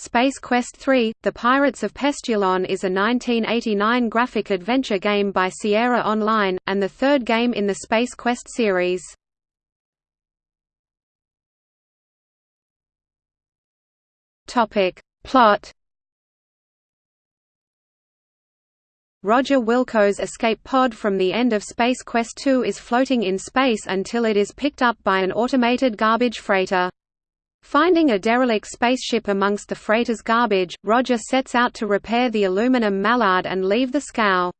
Space Quest III – The Pirates of Pestulon is a 1989 graphic adventure game by Sierra Online, and the third game in the Space Quest series. Plot Roger Wilco's escape pod from the end of Space Quest II is floating in space until it is picked up by an automated garbage freighter. Finding a derelict spaceship amongst the freighter's garbage, Roger sets out to repair the aluminum mallard and leave the scow.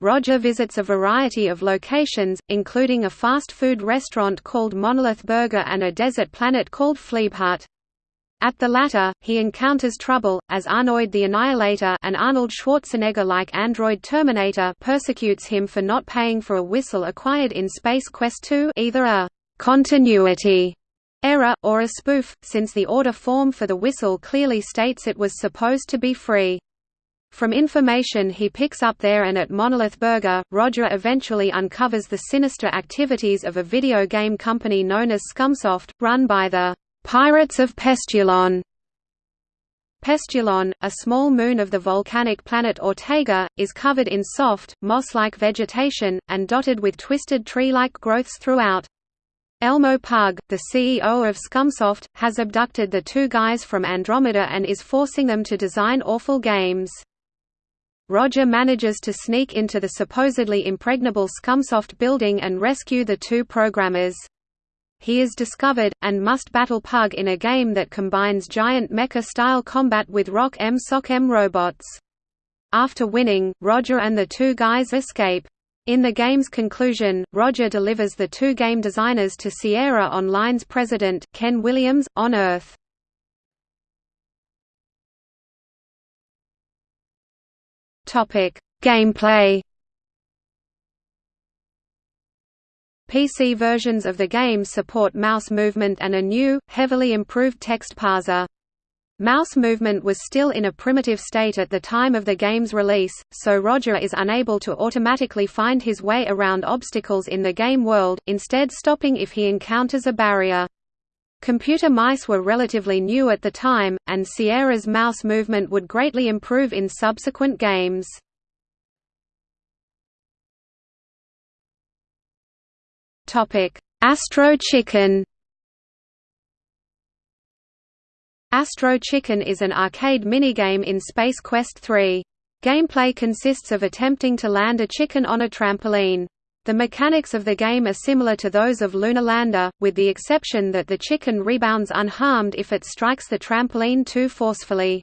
Roger visits a variety of locations, including a fast food restaurant called Monolith Burger and a desert planet called Phleebhut. At the latter, he encounters trouble, as Arnoid the Annihilator an Arnold Schwarzenegger-like android Terminator persecutes him for not paying for a whistle acquired in Space Quest II either a «continuity» error, or a spoof, since the order form for the whistle clearly states it was supposed to be free. From information he picks up there and at Monolith Burger, Roger eventually uncovers the sinister activities of a video game company known as Scumsoft, run by the Pirates of Pestulon. Pestulon, a small moon of the volcanic planet Ortega, is covered in soft, moss-like vegetation, and dotted with twisted tree-like growths throughout. Elmo Pug, the CEO of Scumsoft, has abducted the two guys from Andromeda and is forcing them to design awful games. Roger manages to sneak into the supposedly impregnable Scumsoft building and rescue the two programmers. He is discovered, and must battle Pug in a game that combines giant mecha-style combat with Rock 'Em Sock 'Em robots. After winning, Roger and the two guys escape. In the game's conclusion, Roger delivers the two game designers to Sierra Online's president, Ken Williams, on Earth. Gameplay PC versions of the game support mouse movement and a new, heavily improved text parser. Mouse movement was still in a primitive state at the time of the game's release, so Roger is unable to automatically find his way around obstacles in the game world, instead stopping if he encounters a barrier. Computer mice were relatively new at the time, and Sierra's mouse movement would greatly improve in subsequent games. Astro Chicken Astro Chicken is an arcade minigame in Space Quest 3. Gameplay consists of attempting to land a chicken on a trampoline. The mechanics of the game are similar to those of Lunar Lander, with the exception that the chicken rebounds unharmed if it strikes the trampoline too forcefully.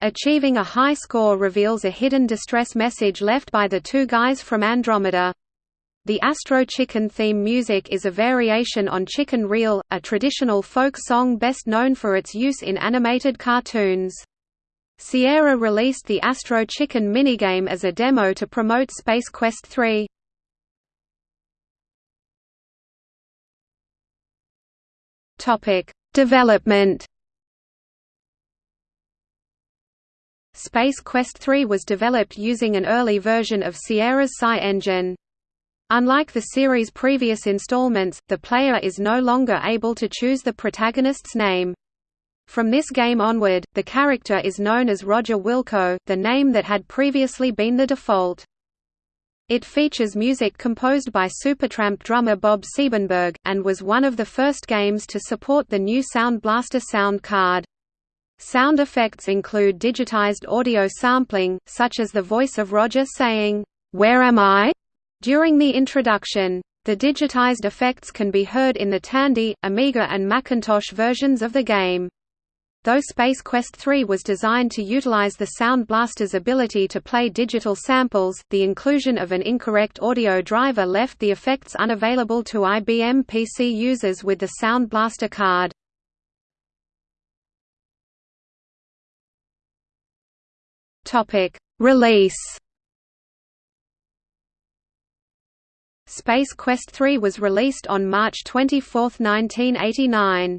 Achieving a high score reveals a hidden distress message left by the two guys from Andromeda. The Astro Chicken theme music is a variation on Chicken Reel, a traditional folk song best known for its use in animated cartoons. Sierra released the Astro Chicken minigame as a demo to promote Space Quest III. Development. Space Quest 3 was developed using an early version of Sierra's SCI engine. Unlike the series' previous installments, the player is no longer able to choose the protagonist's name. From this game onward, the character is known as Roger Wilco, the name that had previously been the default. It features music composed by Supertramp drummer Bob Siebenberg, and was one of the first games to support the new Sound Blaster sound card. Sound effects include digitized audio sampling, such as the voice of Roger saying, "'Where am I?' During the introduction, the digitized effects can be heard in the Tandy, Amiga and Macintosh versions of the game. Though Space Quest III was designed to utilize the Sound Blaster's ability to play digital samples, the inclusion of an incorrect audio driver left the effects unavailable to IBM PC users with the Sound Blaster card. Release Space Quest III was released on March 24, 1989.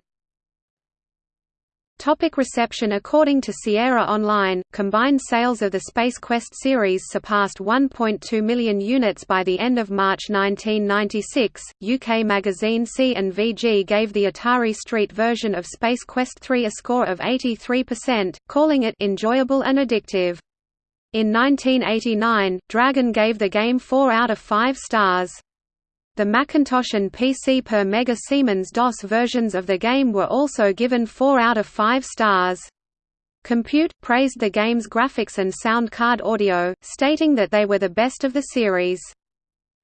Topic reception According to Sierra Online, combined sales of the Space Quest series surpassed 1.2 million units by the end of March 1996. UK magazine C and VG gave the Atari ST version of Space Quest 3 a score of 83%, calling it enjoyable and addictive. In 1989, Dragon gave the game 4 out of 5 stars. The Macintosh and PC per Mega Siemens DOS versions of the game were also given 4 out of 5 stars. Compute praised the game's graphics and sound card audio, stating that they were the best of the series.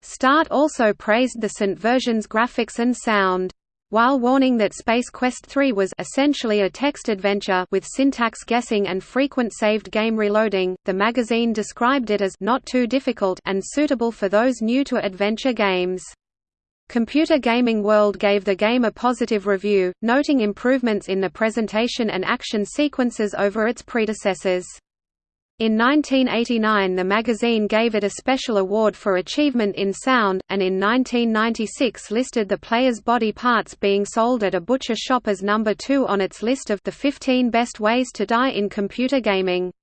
Start also praised the SNT version's graphics and sound. While warning that Space Quest III was essentially a text adventure with syntax guessing and frequent saved game reloading, the magazine described it as not too difficult and suitable for those new to adventure games. Computer Gaming World gave the game a positive review, noting improvements in the presentation and action sequences over its predecessors. In 1989 the magazine gave it a special award for achievement in sound, and in 1996 listed the player's body parts being sold at a butcher shop as number 2 on its list of the 15 best ways to die in computer gaming.